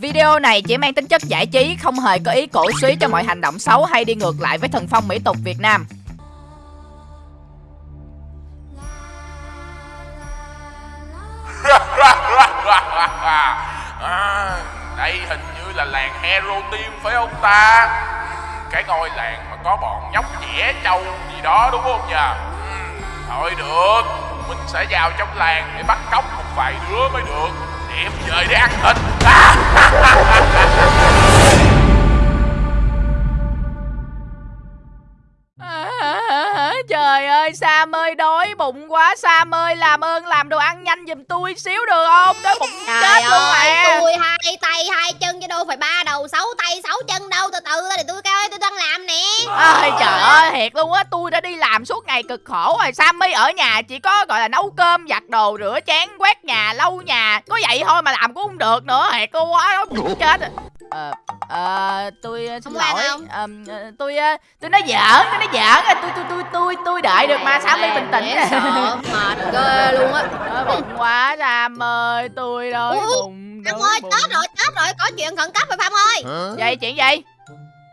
Video này chỉ mang tính chất giải trí, không hề có ý cổ suý cho mọi hành động xấu hay đi ngược lại với thần phong mỹ tục Việt Nam. à, đây hình như là làng Hero Team phải không ta? Cái ngôi làng mà có bọn nhóc nhẽ trâu gì đó đúng không nhỉ? Ừ, thôi được, mình sẽ vào trong làng để bắt cóc một vài đứa mới được. Đem về để ăn thịt. À, trời ơi Sam ơi đói bụng quá. Sam ơi làm ơn làm đồ ăn nhanh giùm tôi xíu được không? Đói bụng Trời chết luôn ơi, mà tôi hai tay hai chân chứ đâu phải ba đầu sáu tay sáu chân đâu từ từ ra để tôi coi tôi đang làm Ôi trời ơi thiệt luôn á tôi đã đi làm suốt ngày cực khổ rồi. Sammy ở nhà chỉ có gọi là nấu cơm giặt đồ rửa chén quét nhà lau nhà. Có vậy thôi mà làm cũng không được nữa thiệt luôn quá chết rồi. Ờ, ờ, tôi ờ, xin lỗi. ờ, tôi tôi nói giỡn tôi nói giỡn à, tôi tôi tôi tôi tôi đợi được mà Sammy bình tĩnh. Mệt ghê luôn á. Bụng quá Sam ơi tôi bụng Phong đói ơi chết rồi chết rồi có chuyện khẩn cấp rồi Phong ơi. Vậy chuyện gì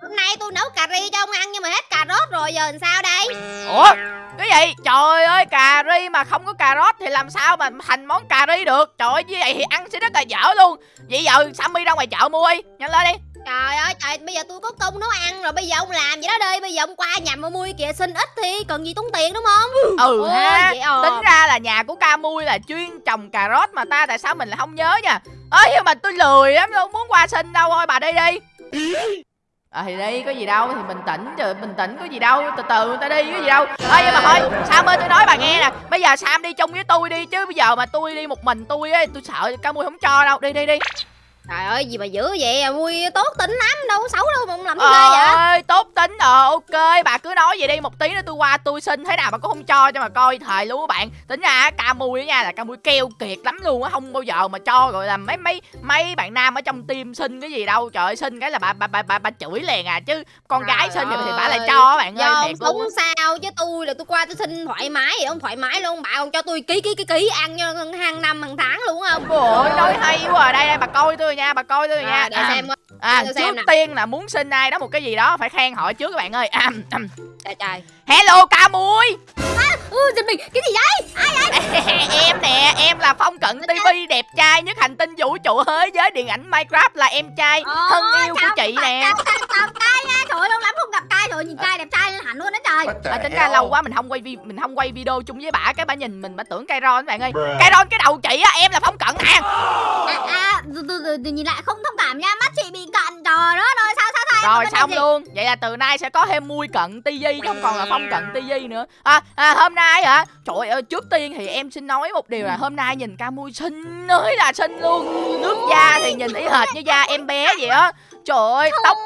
hôm nay tôi nấu cà ri cho ông ăn nhưng mà hết cà rốt rồi giờ làm sao đây? Ủa cái gì? Trời ơi cà ri mà không có cà rốt thì làm sao mà thành món cà ri được? Trời ơi như vậy thì ăn sẽ rất là dở luôn. Vậy giờ sammy ra ngoài chợ mua đi nhanh lên đi. Trời ơi trời bây giờ tôi có công nấu ăn rồi bây giờ ông làm vậy đó đi. Bây giờ ông qua nhà mà mua kìa xin ít thì cần gì tốn tiền đúng không? Ừ Ôi, ha. vậy ờ. tính ra là nhà của ca mui là chuyên trồng cà rốt mà ta tại sao mình lại không nhớ nha? Ơi nhưng mà tôi lười lắm đâu muốn qua xin đâu. Thôi bà đi đi À thì đi, có gì đâu, thì bình tĩnh rồi bình tĩnh, có gì đâu, từ từ người ta đi, có gì đâu. Ơi nhưng mà thôi, Sam ơi, tôi nói bà nghe nè, bây giờ Sam đi chung với tôi đi, chứ bây giờ mà tôi đi một mình tôi ấy, tôi sợ ca mui không cho đâu. Đi đi đi. Trời ơi gì mà dữ vậy? À, Mui tốt tính lắm đâu có xấu đâu mà làm ghê vậy. ơi tốt tính ờ ok bà cứ nói vậy đi một tí nữa tôi qua tôi xin thế nào bà cũng không cho cho mà coi thời luôn các bạn. Tính ra ca mui nha là ca mui keo kiệt lắm luôn á không bao giờ mà cho gọi là mấy mấy mấy bạn nam ở trong team xin cái gì đâu. Trời ơi xin cái là bà bà bà bà, bà chửi liền à chứ con gái Trời xin thì, thì bà ơi. lại cho bạn Do ơi thiệt sống sao chứ tôi là tôi qua tôi xin thoải mái vậy ông thoải mái luôn. Bà còn cho tôi ký ký ký ký ăn cho hàng năm hàng tháng luôn không? Ôi nói hay quá à. đây đây bà coi tôi nha bà coi tôi nha. À, để xem coi. à, tôi trước xem tiên là muốn xin ai đó một cái gì đó phải khen họ trước các bạn ơi. À, trời trời. Hello ca mui ừ giật mình. Cái gì vậy? Ai ai? Em nè em là phong cận tv đẹp trai nhất hành tinh vũ trụ thế giới điện ảnh minecraft là em trai thân yêu của chị nè. nha? Trời ơi, lâu lắm không gặp trai rồi nhìn trai đẹp trai lên hẳn luôn đó trời. À, tính ra lâu quá mình không quay vi mình không quay video chung với bả cái bả nhìn mình bả tưởng cây ron các bạn ơi. Cây ron cái đầu chị á em là phong cận nè. À, à từ từ từ nhìn lại không thông cảm nha mắt chị bị cận trời đó rồi sao sao sao rồi xong luôn. Vậy là từ nay sẽ có thêm mui cận tivi chứ không còn là phong cận tivi nữa. À, à hôm nay hả? Trời ơi trước tiên thì em xin nói một điều là hôm nay nhìn ca mui xinh ơi là xinh luôn. Nước da thì nhìn y hệt như da em bé vậy á. Trời ơi tóc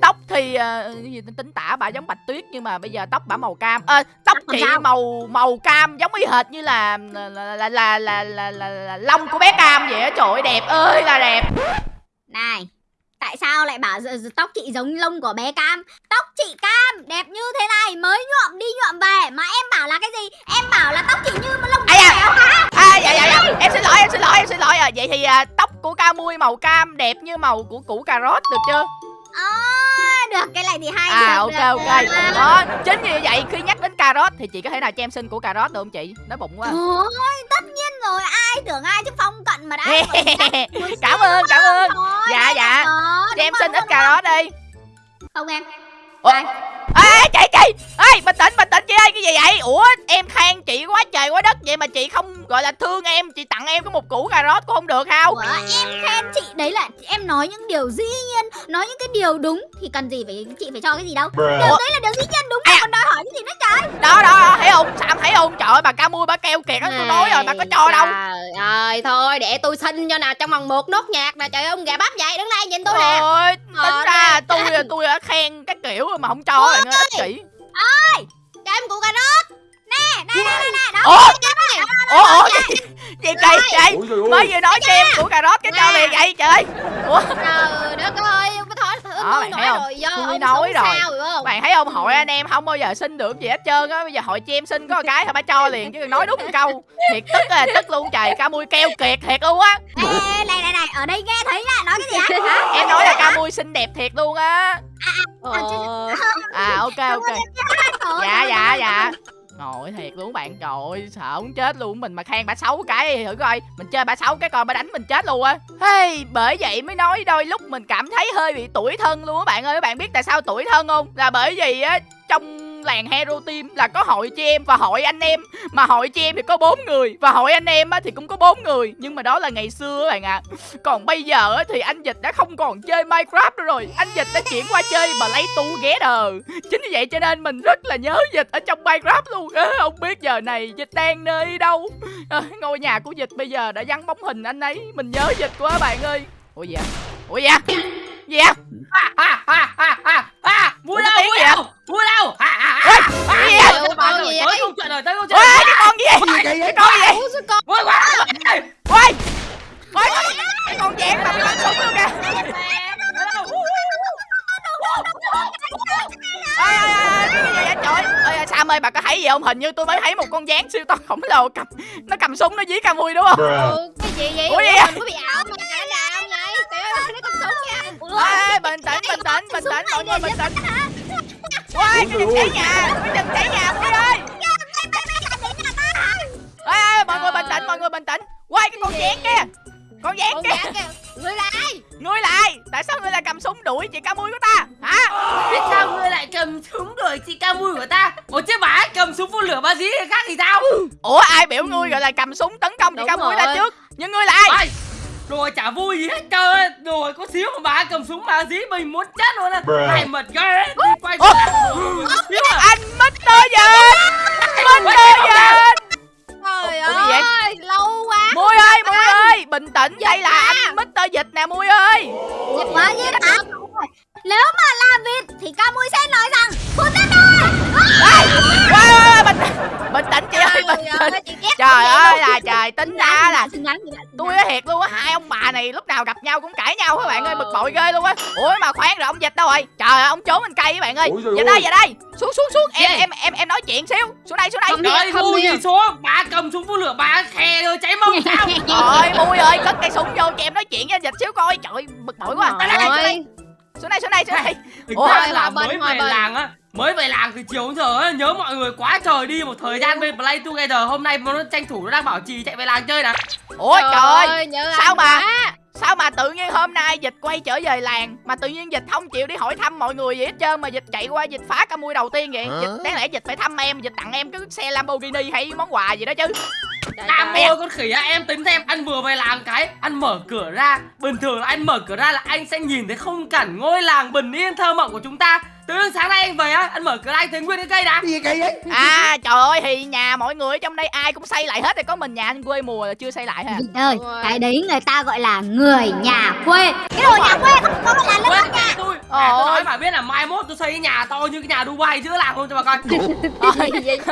tóc thì cái gì tính tả bà giống bạch tuyết nhưng mà bây giờ tóc bà màu cam. Ờ, tóc chị màu màu cam giống y hệt như là là là là là, là, là, là, là lông của bé cam vậy á. Trời ơi đẹp ơi là đẹp. Này, tại sao lại bảo tóc chị giống lông của bé Cam? Tóc chị Cam đẹp như thế này mới nhuộm đi nhuộm về mà em bảo là cái gì? Em bảo là tóc chị như mà lông của à? mèo hả? à dạ dạ dạ em xin lỗi em xin lỗi em xin lỗi à, vậy thì à, tóc của ca mui màu cam đẹp như màu của củ cà rốt được chưa À, được cái này thì hay à được, ok được, ok được. đó chính vì vậy khi nhắc đến cà rốt thì chị có thể nào cho em xin củ cà rốt được không chị nói bụng quá Ôi, tất rồi, ai tưởng ai chứ phong cận mà đã cảm ơn cảm ơn. Dạ, dạ. cho đúng em xin ít cà rốt đi. Không em. Ủa? Ê chị chị. Ê bình tĩnh bình tĩnh chị ơi cái gì vậy? Ủa em khen chị quá trời quá đất vậy mà chị không gọi là thương em chị tặng em có một củ cà rốt cũng không được không Ủa, em khen chị đấy là em nói những điều dĩ nhiên nói những cái điều đúng thì cần gì phải chị phải cho cái gì đâu. Điều đấy là điều dĩ nhiên đúng mà À. còn đòi hỏi cái gì nữa trời đó đó thấy không? Sam thấy không? Trời ơi bà ca mui bà keo kiệt á tôi nói rồi bà có cho đâu. Trời ơi thôi để tôi xin cho nào trong vòng một nốt nhạc nè trời ơi ông gà bắp vậy đứng đây nhìn tôi nè. Tính ra tôi tôi đã khen cái kiểu mà không cho bạn ơi, ích kỷ. cho em củ cà rốt nè nè nè nè nè đó. Ủa? Ủa ủa? gì gì? Ôi trời Mới ơi vừa nói cho em củ cà rốt cái cho liền vậy trời. Ủa, trời đất ơi ông có thôi thử Đó, bạn nói thấy không? rồi do Tôi ông nói rồi. sao hiểu không bạn thấy không hội anh em không bao giờ xin được gì hết trơn á, bây giờ hội cho em xin có một cái thôi bà cho liền chứ nói đúng một câu. Thiệt tức là tức luôn trời, ca mui keo kiệt thiệt luôn á. Ê, ê, này này này ở đây nghe thấy nha nói cái gì á Mui xinh đẹp thiệt luôn á Ờ, À ok ok Dạ dạ dạ. Ngồi thiệt luôn bạn. Trời ơi sợ muốn chết luôn. Mình mà khen bà xấu cái thử coi. Mình chơi bà xấu cái coi bà đánh mình chết luôn á. Hey, Bởi vậy mới nói đôi lúc mình cảm thấy hơi bị tuổi thân luôn á bạn ơi. Các bạn biết tại sao tuổi thân không? Là bởi vì á trong làng Hero Team là có hội chị em và hội anh em. Mà hội chị em thì có bốn người Và hội anh em á thì cũng có bốn người. Nhưng mà đó là ngày xưa các bạn ạ. Còn bây giờ thì anh Dịch đã không còn chơi Minecraft nữa rồi. Anh Dịch đã chuyển qua chơi mà lấy tu ghé đờ Chính vì vậy cho nên mình rất là nhớ Dịch ở trong Minecraft luôn. À, Không biết giờ này Dịch đang nơi đâu. À, Ngôi nhà của Dịch bây giờ đã vắng bóng hình anh ấy. Mình nhớ Dịch quá bạn ơi. Ủa gì vậy Ủa vậy gì vui Ủa, đâu vui gì đâu vui đâu Ôi, cái gì vậy? Ủa, Tới gì câu chuyện rồi tới câu Ôi chuyện rồi cái con gì vậy Cái con gì vui quá Ôi Ôi cái con dán mà bị bắn súng luôn kìa Ôi ôi ôi cái gì vậy trời ơi ôi, Sam ơi bà có thấy gì không hình như tôi mới thấy một con dán siêu to khổng lồ cầm nó cầm súng nó dí ca mui đúng không Ừ, cái gì vậy? Ủa, gì vậy? mình có bị ảo mà cái nào vậy? Trời ơi, nó cầm súng nha. Ê, bình tĩnh bình tĩnh bình tĩnh mọi người bình tĩnh. Ôi cái đừng cháy nhà cái đừng cháy nhà mui ơi. Ê, ê, mọi người bình tĩnh mọi người bình tĩnh. Quay cái con dán kia con dán kia. Người lại. ngươi lại tại sao ngươi lại cầm súng đuổi chị ca mui của ta? Hả? Biết sao ngươi lại cầm súng đuổi chị ca mui của ta? Ủa chứ bà ấy cầm súng phun lửa ba dí khác thì sao? Ủa ai biểu ngươi gọi là cầm súng tấn công chị ca mui ta trước? Nhưng ngươi là ai Ôi, rồi chả vui gì hết trơn á rồi có xíu mà bà cầm súng bà dí mình muốn chết luôn á. Này mật ghê đi quay à anh Mr. Dịch Mr. nhau cũng cãi nhau các bạn ơi? Bực bội ghê luôn á. Ủa mà khoan rồi ông dịch đâu rồi? Trời ơi ông trốn bên cây các bạn ơi? Ôi về ơi. đây về đây. Xuống xuống xuống. Em em em em nói chuyện xíu. Xuống đây xuống đây. Không đi. Trời không gì số bà cầm súng phun lửa bà khè rồi cháy mông sao? Trời mui ơi cất cây súng vô cho em nói chuyện với anh dịch xíu coi. Trời bực bội quá. Trời xuống đây, xuống đây ơi. xuống đây. Xuống đây xuống đây. Thực Ủa? ra là về bình. làng á Mới về làng từ chiều đến giờ á Nhớ mọi người quá trời đi. Một thời gian bên Play Together Hôm nay nó tranh thủ nó đang bảo trì chạy về làng chơi nè. Ủa trời ơi. nhớ sao mà- quá. Sao mà tự nhiên hôm nay dịch quay trở về làng mà tự nhiên dịch không chịu đi hỏi thăm mọi người gì hết trơn mà dịch chạy qua dịch phá ca mui đầu tiên vậy? Dịch đáng lẽ dịch phải thăm em dịch tặng em cái xe Lamborghini hay món quà gì đó chứ. Trời. môi con khỉ á em tính xem Anh vừa về làng cái Anh mở cửa ra. Bình thường là anh mở cửa ra là anh sẽ nhìn thấy khung cảnh ngôi làng bình yên thơ mộng của chúng ta Từ đến sáng nay anh về á Anh mở cửa ra anh thấy nguyên cái cây đá à trời ơi thì nhà mọi người ở trong đây ai cũng xây lại hết rồi có mình nhà anh quê mùa là chưa xây lại Vịt ơi, Đúng rồi. cái đấy người ta gọi là người nhà quê. Cái đồ nhà quê không có là Quên nhà tôi. À, tôi Ôi. nói bà biết là mai mốt tôi xây cái nhà to như cái nhà Dubai giữa làng luôn cho bà coi. Thôi Gì được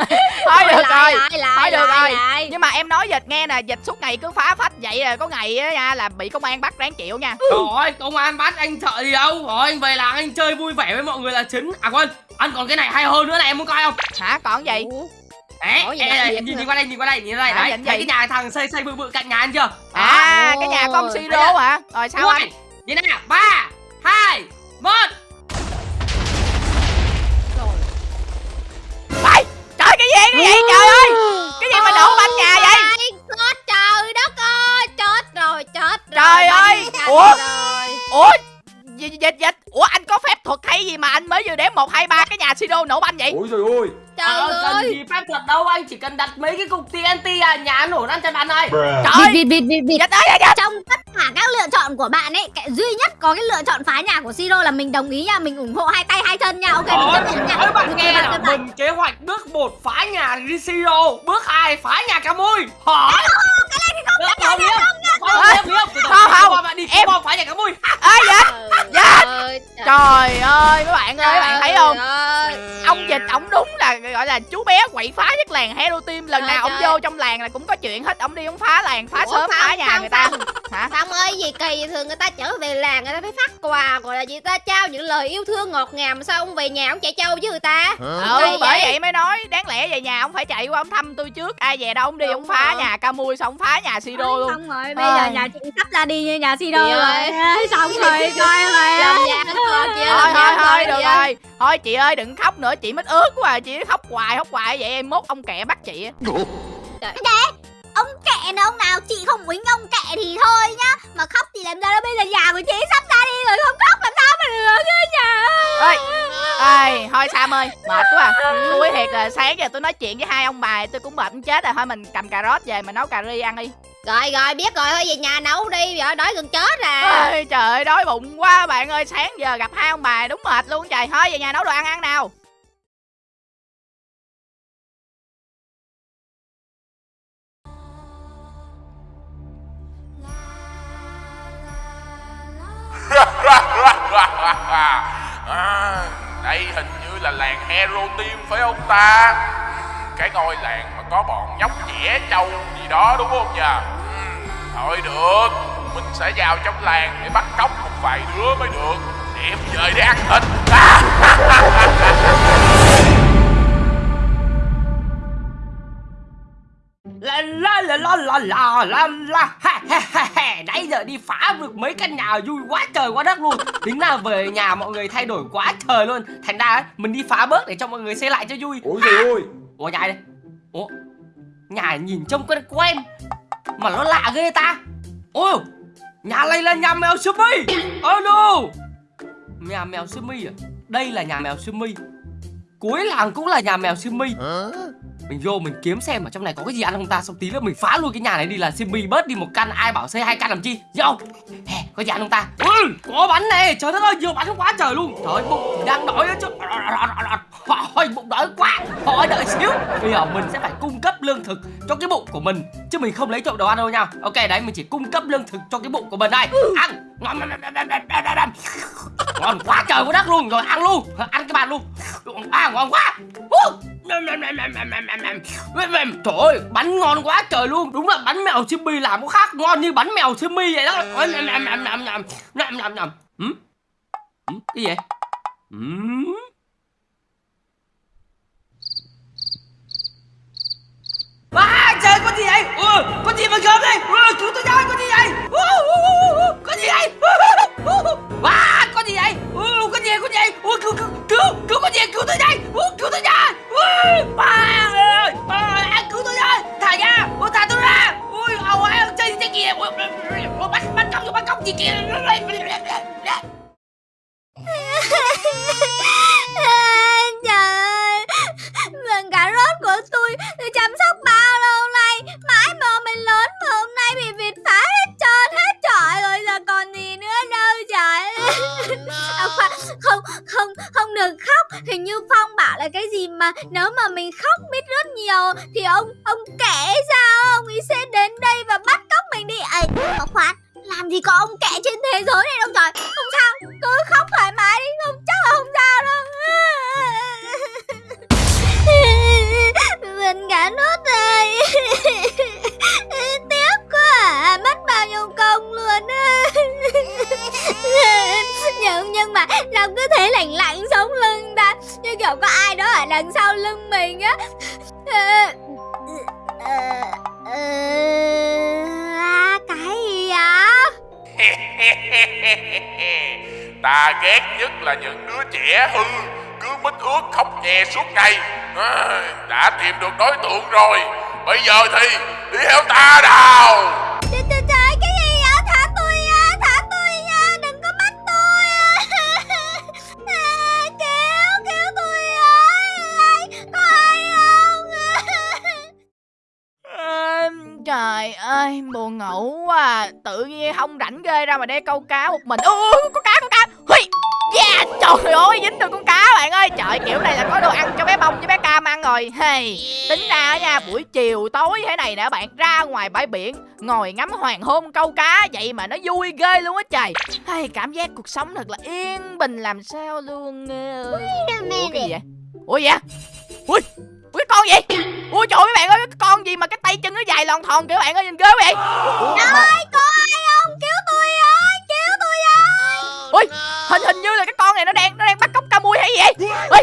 Lại, rồi. lại, lại, thôi được lại, rồi. lại. nhưng mà em nói dịch nghe nè dịch suốt ngày cứ phá phách vậy là có ngày á nha là bị công an bắt ráng chịu nha. Trời ơi công an bắt anh sợ gì đâu. Rồi anh về làng anh chơi vui vẻ với mọi người là chính À quên. Anh còn cái này hay hơn nữa này em muốn coi không? Hả? Còn gì? Ủa? Đấy, Có gì ê, đặc này, biệt nhìn, nhìn qua đây, nhìn qua đây, nhìn qua đây, Hả, đấy, nhìn thấy cái nhà thằng xây xây bự bự cạnh nhà anh chưa? à cái nhà con siro hả? Rồi sao anh? Nhìn nào, ba, hai, một. Vậy, trời cái gì cái gì trời ơi cái gì mà nổ banh nhà vậy? Chết trời đất ơi Chết rồi chết rồi. Trời ơi, Bánh ủa? rồi. ủa dịch dịch dịch ủa anh có phép thuật hay gì mà anh mới vừa đếm một hai ba cái nhà siro nổ banh vậy? Ôi trời ơi. Trời Ờ, cần ơi. gì phép thuật đâu, anh chỉ cần đặt mấy cái cục TNT à, nhà nổ ăn chân ăn thôi trời Vịt, vịt, vịt, vịt ơi Trong tất cả các lựa chọn của bạn ấy cái Duy nhất có cái lựa chọn phá nhà của Siro là mình đồng ý nha Mình ủng hộ hai tay hai chân nha. Ok mình Đó, chấp nhận nha. nói bạn nghe bạn nào, mình kế hoạch bước 1 phá nhà Rizio, bước 2 phá nhà cá mui Hỏi Cái này thì không chấp nhận Không, Không, không, không, bạn đi em- em phá nhà cá mui. Ơi Trời ơi. Trời ơi mấy bạn ơi mấy bạn thấy không? Trời ơi. ông dịch ổng đúng là gọi là chú bé quậy phá nhất làng hero team. Lần nào ổng trời. vô trong làng là cũng có chuyện hết. Ổng đi ổng phá làng phá sớm phá nhà người ta. hả? Phong ơi gì kỳ vậy? thường người ta trở về làng người ta phải phát quà gọi là gì ta trao những lời yêu thương ngọt ngào mà sao ông về nhà ông chạy trâu với người ta? Ừ bởi vậy? vậy mới nói đáng lẽ về nhà ông phải chạy qua ông thăm tôi trước. Ai về đâu ông đi ông phá rồi. nhà ca mui xong ông phá nhà siro luôn. Xong rồi bây giờ nhà chị sắp ra đi như nhà si rồi, rồi xong rồi coi rồi thôi thôi thôi được rồi. Thôi chị ơi đừng khóc nữa chị mất ướt quá à chị khóc hoài khóc hoài. Vậy em mốt ông kẹ bắt chị để Ông kệ nào ông nào chị không quýnh ông kệ thì thôi nhá. Mà khóc thì làm sao đó bây giờ nhà của chị sắp ra đi rồi không khóc làm sao mà được chứ nhà ơi. Ơi thôi sam ơi mệt quá. À tôi thiệt là sáng giờ tôi nói chuyện với hai ông bà tôi cũng mệt chết rồi. Thôi mình cầm cà rốt về mình nấu cà ri ăn đi. Rồi rồi biết rồi thôi về nhà nấu đi. Vợ đói gần chết à. Ơi trời ơi đói bụng quá bạn ơi. Sáng giờ gặp hai ông bà đúng mệt luôn. Trời thôi về nhà nấu đồ ăn ăn nào à, đây hình như là làng Hero Team phải không ta? Cái ngôi làng mà có bọn nhóc trẻ trâu gì đó đúng không nhỉ ừ, thôi được mình sẽ vào trong làng để bắt cóc một vài đứa mới được. Đem về để ăn thịt. la la la la la. La la ha ha ha ha Nãy giờ đi phá được mấy căn nhà vui quá trời quá đất luôn. Tính là về nhà mọi người thay đổi quá trời luôn. Thành ra ấy, mình đi phá bớt để cho mọi người xây lại cho vui. Ủa gì ui Ủa nhà đây? Ủa Nhà nhìn trông quen quen Mà nó lạ ghê ta. Ôi Nhà này là nhà mèo Sumi Oh no. Nhà mèo Sumi à? Đây là nhà mèo Sumi Cuối làng cũng là nhà mèo Simi mình vô mình kiếm xem ở trong này có cái gì ăn không ta? Xong tí nữa mình phá luôn cái nhà này đi là Simi bớt đi một căn Ai bảo xây hai căn làm chi? Vô Hè, Có gì ăn không ta? Ừ, Có bánh này Trời đất ơi nhiều bánh quá trời luôn. Trời ơi bụng đang đói đó chứ. Thôi bụng đói quá. Thôi đợi xíu. Bây giờ mình sẽ phải cung cấp lương thực cho cái bụng của mình Chứ mình không lấy trộm đồ ăn đâu nha. Ok đấy mình chỉ cung cấp lương thực cho cái bụng của mình đây. Ăn. Ngon Ngon quá trời quá đất luôn. Rồi ăn luôn. Ăn cái bàn luôn. À ngon quá. Trời ơi, bánh ngon quá trời luôn Đúng là bánh mèo Jimmy làm có khác ngon như bánh mèo Jimmy vậy đó ừ? Ừ? Cái gì vậy? Ừ? À, trời có gì vậy? Ừ, có gì mà gớm đây? Ừ, cứu tôi ra, có gì vậy? Ừ, có gì vậy? À, có gì vậy? Đây có cứu, cứu, cứu, cứu con gì? Cứu tôi đây Ừ, cứu tôi với. Ừ, ba ơi, à, cứu tôi với. Thả ra, ừ, thả tôi ra. ôi ầu ơi, chơi gì kìa? Ui, bắt, bắt cóc, bắt cóc gì kìa? Trời ơi Vườn cà rốt của tôi Tôi chăm sóc bao lâu nay Mãi mơ mình lớn mà hôm nay bị vịt phá hết Hình như Phong bảo là cái gì mà Nếu mà mình khóc biết rất nhiều Thì ông ông kể sao Ông ấy sẽ đến đây và bắt cóc mình đi. Ấy mà khoan, làm gì có ông kẻ trên thế giới này đâu trời. Không sao, Cứ khóc thoải mái đi, Không, chắc là không sao đâu. Mình cả nốt rồi Tiếc quá à. Mất bao nhiêu công luôn nhưng, nhưng mà sao cứ thế lạnh lạnh sống lưng ta? Như kiểu có ai đó ở đằng sau lưng mình á. À, Cái gì ạ Ta ghét nhất là những đứa trẻ hư Cứ mít ướt khóc nhè suốt ngày. À, Đã tìm được đối tượng rồi Bây giờ thì đi theo ta nào. Trời trời trời ơi buồn ngủ quá à. tự nhiên không rảnh ghê ra mà đe câu cá một mình. Ui có cá có cá. Hui. yeah trời ơi dính được con cá bạn ơi. Trời kiểu này là có đồ ăn cho bé bông với bé cam ăn rồi. Hey tính ra nha buổi chiều tối thế này nè bạn ra ngoài bãi biển ngồi ngắm hoàng hôn câu cá vậy mà nó vui ghê luôn á trời. Hay cảm giác cuộc sống thật là yên bình làm sao luôn ủa cái gì vậy? Ủa vậy ui ui cái con gì? Ui trời mấy bạn ơi cái con gì mà cái tay chân nó dài lòn thòn kìa bạn ơi nhìn ghê vậy? Ơi có ai không? Cứu tôi ơi Cứu tôi ơi ui hình hình như là cái con này nó đang nó đang bắt cóc ca mui hay gì vậy? Ui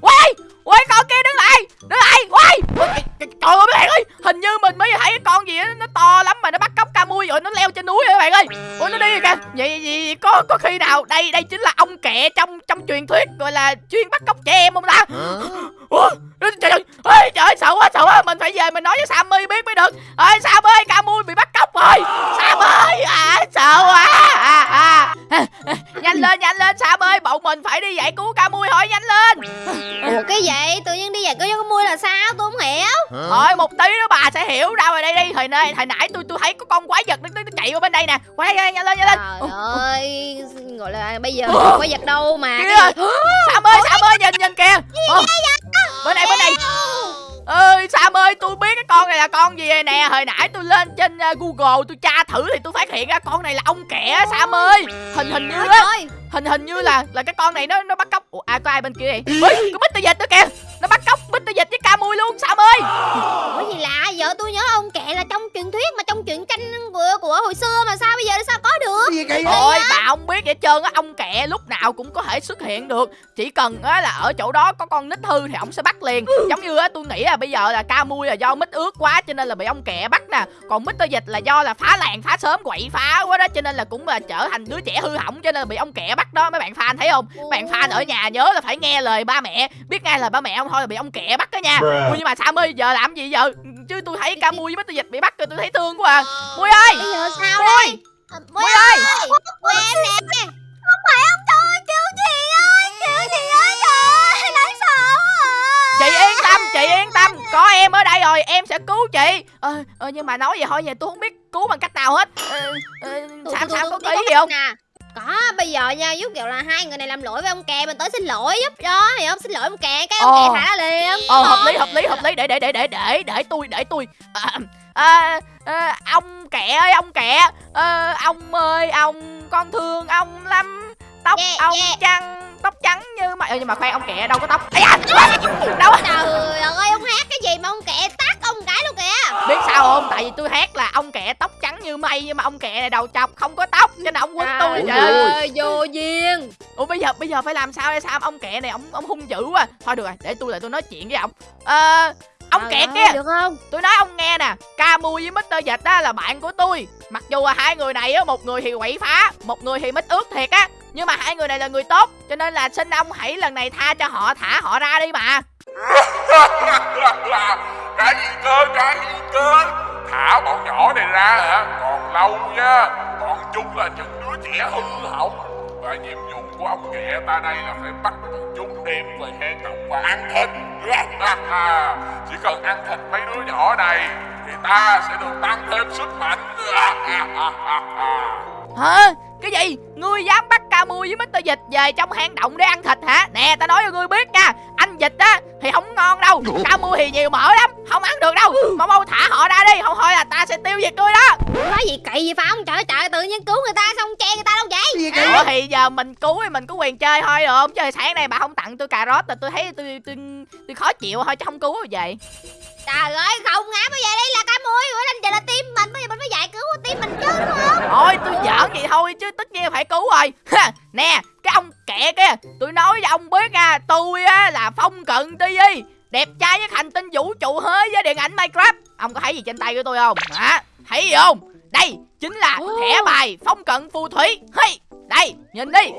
ui ui con kia đứng lại đứng lại ui trời ơi mấy bạn ơi hình như mình mới thấy cái con gì đó, nó to lắm mà nó bắt cóc ca mui rồi nó leo trên núi rồi các bạn ơi. Ủa nó đi rồi kìa. Vậy, vậy có có khi nào đây đây chính là ông kẹ trong trong truyền thuyết gọi là chuyên bắt cóc trẻ em không ta? Ủa trời trời ơi trời ơi sợ quá sợ quá. Mình phải về mình nói với Sammy biết mới được. Ơi Sam ơi ca mui bị bắt cóc rồi. Sam ơi à sợ quá à, à. Nhanh lên nhanh lên Sam ơi bọn mình phải đi giải cứu ca mui thôi nhanh lên. Ủa cái gì? Tự nhiên đi về cái con mui là sao? Tôi không hiểu. Thôi một tí nữa bà sẽ hiểu. Đâu rồi đây đi. Hồi nay hồi nãy tôi tôi thấy có con quái vật nó, nó, nó chạy qua bên đây nè. Qua đây, đây nhanh lên nhanh lên. Trời ơi, gọi là bây giờ có vật đâu mà. Sam ơi Sam ơi nhìn nhìn kìa. Ồ, Bên này bên này ơi Sam ơi tôi biết cái con này là con gì nè. Hồi nãy tôi lên trên uh, Google tôi tra thử thì tôi phát hiện ra con này là ông kẻ Sam ơi. Hình hình như á Hình hình như là là cái con này nó nó bắt cóc. Ủa à có ai bên kia vậy? Ui có Mr. Dịch nữa kìa Nó bắt cóc Mr. Dịch với ca mui luôn Sam ơi? Ủa gì lạ giờ tôi nhớ ông kệ là trong truyền thuyết mà trong truyện tranh của của hồi xưa mà sao bây giờ sao có được? gì kỳ Thôi bà không biết vậy trơn á Ông kẹ lúc nào cũng có thể xuất hiện được. Chỉ cần á là ở chỗ đó có con nít hư Thì ông sẽ bắt liền. Giống như á tôi nghĩ là bây giờ là ca mui là do mít ướt quá Cho nên là bị ông kẹ bắt nè. Còn Mr. Dịch là do là phá làng phá sớm quậy phá quá đó Cho nên là cũng là trở thành đứa trẻ hư hỏng Cho nên là bị ông kẹ bắt đó. Mấy bạn fan thấy không? Mấy bạn fan ở nhà nhớ là phải nghe lời ba mẹ. Biết ngay là ba mẹ ông thôi là bị ông kẹ bắt đó nha. Ui nhưng mà Sam ơi giờ làm gì giờ? Chứ tôi thấy ca mui với Mr. Dịch bị bắt rồi tôi thấy thương quá à. Mui ơi! Bây giờ sao Mui! Đây? À, Mui Mui ơi! Mui em nè. Không phải ông tôi Kêu chị ơi? Kêu chị ơi? Trời ơi Đáng sợ quá à. chị yên tâm chị yên tâm. Có em ở đây rồi em sẽ cứu chị. Ờ, ờ, nhưng mà nói vậy thôi vậy tôi không biết cứu bằng cách nào hết. Ờ, ờ, sam tôi- sam tôi- có kỹ gì không? nè. Có, bây giờ nha, giúp kiểu là hai người này làm lỗi với ông kè Mình tới xin lỗi giúp đó, hiểu không? Xin lỗi ông kè, cái ông Ồ. kè thả liền ờ hợp lý hợp lý hợp lý để để để để để để tôi để tôi à, à, à, ông kẹ ơi ông kẹ à, ông ơi ông con thương ông lắm tóc Yeah, ông yeah. trắng tóc trắng như mày Ơ, nhưng mà khoan ông kẹ đâu có tóc. Ây da, đâu Trời ơi, ông hát cái gì mà ông kè tát ông cái luôn kìa. Biết sao không? Tại vì tôi hát là ông kẹ tóc trắng như mây nhưng mà ông kẹ này đầu chọc không có tóc cho nên ông quýnh tôi trời ơi vô duyên. Ủa bây giờ bây giờ phải làm sao đây? Sao ông kẹ này ông ông hung dữ quá. Thôi được rồi để tôi lại tôi nói chuyện với ông. Ờ ông Trời kẹ ơi, kia Được không? tôi nói ông nghe nè Camu với Mr. Dịch á là bạn của tôi. Mặc dù là hai người này á một người thì quậy phá một người thì mít ướt thiệt á. Nhưng mà hai người này là người tốt cho nên là xin ông hãy lần này tha cho họ thả họ ra đi mà cái gì cơ cái gì cơ? Thả bọn nhỏ này ra hả? Còn lâu nha. Bọn chúng là những đứa trẻ hư hỏng và nhiệm vụ của ông kẹ ta đây là phải bắt bọn chúng đem về hang động và ăn thịt. Chỉ cần ăn thịt mấy đứa nhỏ này thì ta sẽ được tăng thêm sức mạnh. Hả? Cái gì ngươi dám bắt Camu với Mr. Dịch về trong hang động để ăn thịt hả nè ta nói cho ngươi biết nha anh Dịch á thì không ngon đâu Camu thì nhiều mỡ lắm không ăn được đâu mau mau thả họ ra đi không thôi là ta sẽ tiêu diệt ngươi đó Nói gì kỳ gì phải không? Trời ơi, trời tự nhiên cứu người ta xong che người ta đâu vậy? gì kỳ Ủa thì giờ mình cứu thì mình có quyền chơi thôi được không? Chứ sáng nay bà không tặng tôi cà rốt là tôi thấy tôi tôi tôi khó chịu thôi chứ không cứu rồi vậy. Trời ơi, không ngã bây giờ đây là cá mui Bữa lên giờ là tim mình, bây giờ mình phải giải cứu tim mình chứ đúng không? Thôi tôi giỡn vậy thôi chứ tất nhiên phải cứu rồi. Ha, nè, cái ông kẹ kia, tôi nói cho ông biết nha, tôi á là Phong Cận TV, đẹp trai với hành tinh vũ trụ hơi với điện ảnh Minecraft. Ông có thấy gì trên tay của tôi không? Hả? Thấy gì không? Đây chính là thẻ bài Phong Cận Phù Thủy. Hey, đây, nhìn đi.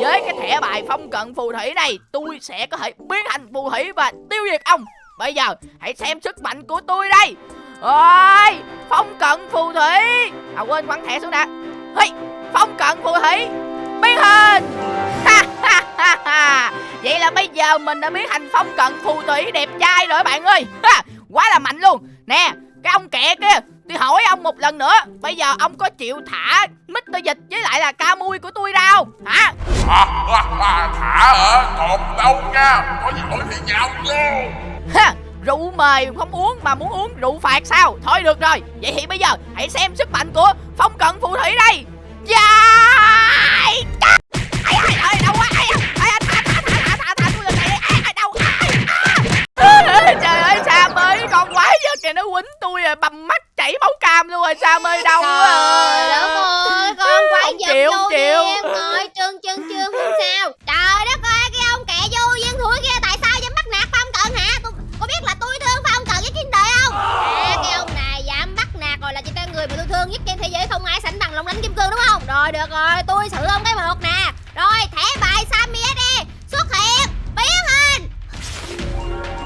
Với cái thẻ bài Phong Cận Phù Thủy này, tôi sẽ có thể biến thành phù thủy và tiêu diệt ông. Bây giờ, hãy xem sức mạnh của tôi đây. Ôi, Phong Cận Phù Thủy. À quên quăng thẻ xuống đã. Hey, Phong Cận Phù Thủy biến hình. Ha ha ha ha. Vậy là bây giờ mình đã biến thành Phong Cận Phù Thủy đẹp trai rồi bạn ơi. Ha, quá là mạnh luôn. Nè, cái ông kẹ kia Tôi hỏi ông một lần nữa Bây giờ ông có chịu thả Mr. Dịch với lại là ca mui của tôi ra không Hả thả hả còn đâu nha có giỏi thì nhào vô ha, Rượu mời không uống mà muốn uống rượu phạt sao Thôi được rồi Vậy thì bây giờ hãy xem sức mạnh của Phong Cận Phù Thủy đây Dài Ai ai ai đâu quá ai ai ai thả thả thả thả thả tôi lần này ai ai đâu ai à. Trời ơi Sam ơi con quái vật kìa nó quýnh tôi rồi bầm mắt chảy máu cam luôn rồi Sam ơi đau quá Trời à. ơi, con giật chịu. duyên Rồi, trơn trơn trơn không sao được rồi tôi thử ông cái một nè. Rồi thẻ bài samia đi xuất hiện biến hình.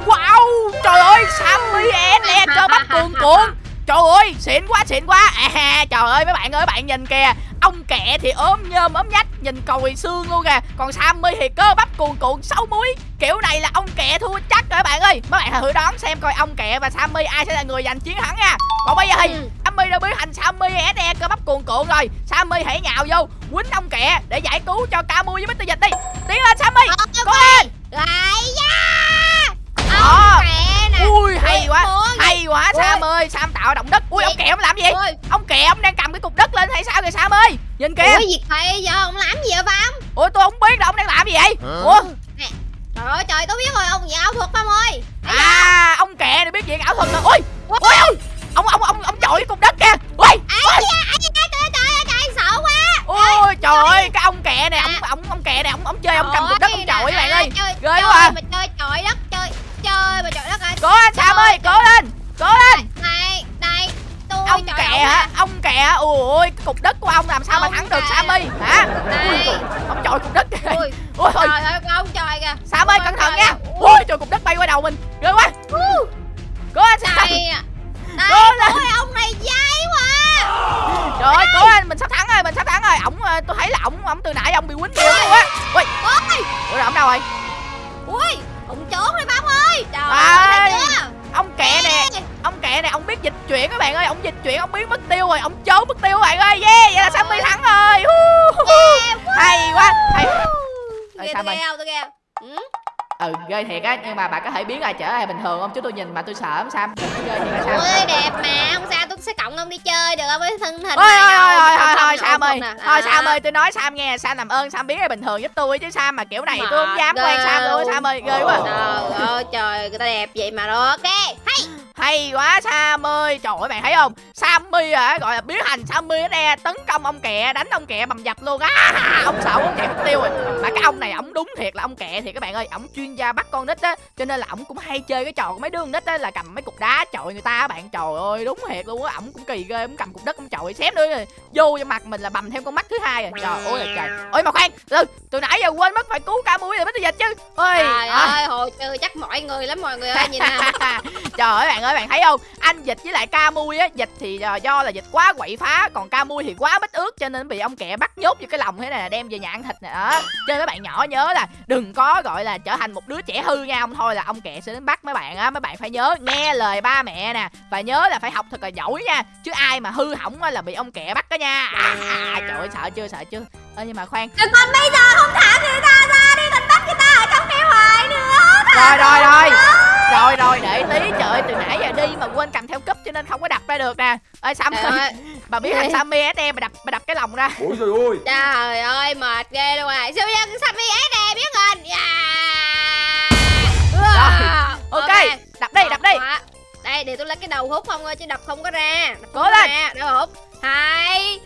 Wow trời ơi samia nè cho bắt cuồn cuộn. Trời ơi xịn quá xịn quá. À, trời ơi mấy bạn ơi bạn nhìn kìa ông kẹ thì ốm nhôm ốm nhách nhìn còi xương luôn kìa. Còn sammy thì cơ bắp cuồn cuộn sáu múi kiểu này là ông kẹ thua chắc rồi các bạn ơi. Mấy bạn hãy thử đoán xem coi ông kẹ và sammy ai sẽ là người giành chiến thắng nha. Còn bây giờ thì Ừ. sammy đã biến thành sammy se cơ bắp cuồn cuộn rồi. Sammy hãy nhào vô quýnh ông kẹ để giải cứu cho camu với mr dịch đi. Tiến lên sammy. Cố lên. Lại da. Ông kẹ nè. Ui hay quá. hay quá sam ơi sam tạo động đất. Ui ông kẹ ông làm gì? ông kẹ ông đang cái cục đất lên hay sao kìa sam ơi? Nhìn kìa. Ui gì thầy giờ ông làm gì vậy Phong ủa tôi không biết đâu ông đang làm gì vậy? Ủa? Trời ơi trời tôi biết rồi ông gì ảo thuật Phong ơi. Thấy à ông kẹ này biết chuyện ảo thuật rồi. Ui ui ui ông ông ông ông chọi cái cục đất kìa. Ui Ai da, trời ơi, trời ơi, trời sợ quá. Ôi trời ơi cái ông kẹ này ông ông ông kẹ này ông ông chơi ông cầm cục đất ông chọi các bạn ơi. chơi, ghê chơi quá. à. mà chơi chọi đất chơi chơi mà chọi đất ơi. Cố lên sam ơi cố lên cố lên ông kẹ hả? Ông kẹ ui cái cục đất của ông làm sao mà Ông thắng được kẹ. sammy hả? Này. Ông chọi cục đất kìa. Ui ui trời ơi ông trời kìa. Sam ơi Ôi, cẩn thận trời nha. ơi. ui trời cục đất bay qua đầu mình. Ghê quá. Cố sam. Này. Này ôi ông này dai quá. Trời ơi cố lên. Mình sắp thắng rồi mình sắp thắng rồi. Ổng ờ, tôi thấy là ổng ổng từ nãy ông bị quýnh nhiều luôn á. Ui ôi. Rồi ổng đâu rồi rồi ông trốn mất tiêu các bạn ơi. Yeah vậy là sammy thắng rồi. Hay quá hay tôi không tôi ghê ừ? ừ ghê thiệt á nhưng mà bà có thể biến lại trở lại bình thường không? Chứ tôi nhìn mà tôi sợ lắm sam? Ghê thiệt á sam. ôi đẹp mà. Không sao tôi sẽ cộng ông đi chơi được không? Với thân hình Ôi này ôi đâu. ôi ôi Sam ơi. Thôi. Sam ơi tôi nói Sam nghe Sam làm ơn Sam biến lại bình thường giúp tôi chứ Sam mà kiểu này tôi không dám quen Sam luôn Sam ơi ghê quá. Trời ơi trời người ta đẹp vậy mà rồi ok hay. Hay quá Sam ơi. Trời ơi bạn thấy không Sammy à gọi là biến thành Sammy nè tấn công ông kẹ đánh ông kẹ bầm dập luôn. Á ông sợ ông kẹ mất tiêu rồi. Mà cái ông này ổng đúng thiệt là ông kẹ thì các bạn ơi ổng chuyên gia bắt con nít á cho nên là ổng cũng hay chơi cái trò của mấy đứa con nít á là cầm mấy cục đá chọi người ta á bạn trời ơi đúng thiệt luôn á ổng cũng kỳ ghê ổng cầm cục đất ổng chọi xém nữa rồi vô cho mặt mình là bầm thêm con mắt thứ hai rồi trời ơi trời. Ôi mà khoan từ từ nãy giờ quên mất phải cứu ca mũi rồi mới tôi dịch chứ. Ôi trời à. ơi hồi trừ chắc mọi người lắm mọi người ơi nhìn nè Trời ơi bạn ơi bạn thấy không? Anh dịch với lại ca mui á Dịch thì ờ, do là dịch quá quậy phá Còn ca mui thì quá bít ướt Cho nên bị ông kẹ bắt nhốt vô cái lòng thế này đem về nhà ăn thịt nè đó. Cho nên các bạn nhỏ nhớ là Đừng có gọi là trở thành một đứa trẻ hư nha Không thôi là ông kẹ sẽ đến bắt mấy bạn á Mấy bạn phải nhớ nghe lời ba mẹ nè Và nhớ là phải học thật là giỏi nha Chứ ai mà hư hỏng á là bị ông kẹ bắt đó nha. À, à, Trời ơi sợ chưa sợ chưa. Ơ nhưng mà khoan. Rồi còn bây giờ không thả người ta ra đi Mình bắt người ta ở trong đây hoài nữa. Rồi rồi rồi. Rồi rồi để tí. Trời ơi từ nãy giờ đi mà quên cầm theo cúp cho nên không có đập ra được nè. Ơi Sam ơi ơi. Bà biết thằng Sammy SM bà đập bà đập cái lòng ra. Ôi trời ơi. Trời ơi mệt ghê luôn à. Siêu nhân đi ế nè biết hình? Rồi, ok đập đi đập đi. Quá. đây để tôi lấy cái đầu hút không ơi chứ đập không có ra. Đập Cố có lên. đầu hút hai.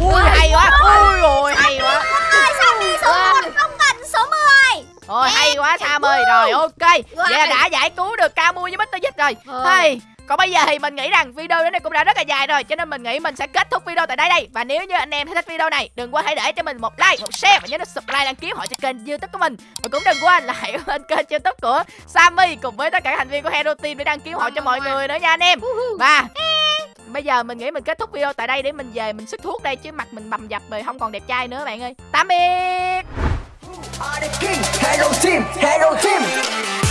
Ui hay quá. Ui. Ôi hay quá Ơi sao đi số Wow. 1 không cần số 10 ôi hay quá Sam ơi. rồi ok. Vậy là đã giải cứu được Camu với Mr. Dịch rồi. Ờ. hey còn bây giờ thì mình nghĩ rằng video đến đây cũng đã rất là dài rồi Cho nên mình nghĩ mình sẽ kết thúc video tại đây đây. Và nếu như anh em thấy thích video này Đừng quên hãy để cho mình một like, một share Và nhớ nút subscribe đăng ký họ cho kênh youtube của mình. Và cũng đừng quên là hãy lên kênh youtube của Sammy Cùng với tất cả thành viên của Hero Team để đăng ký họ cho mọi người nữa nha anh em. Và Bây giờ mình nghĩ mình kết thúc video tại đây để mình về mình sức thuốc đây chứ mặt mình bầm dập rồi không còn đẹp trai nữa bạn ơi. Tạm biệt. Are the king, hello team, hello team.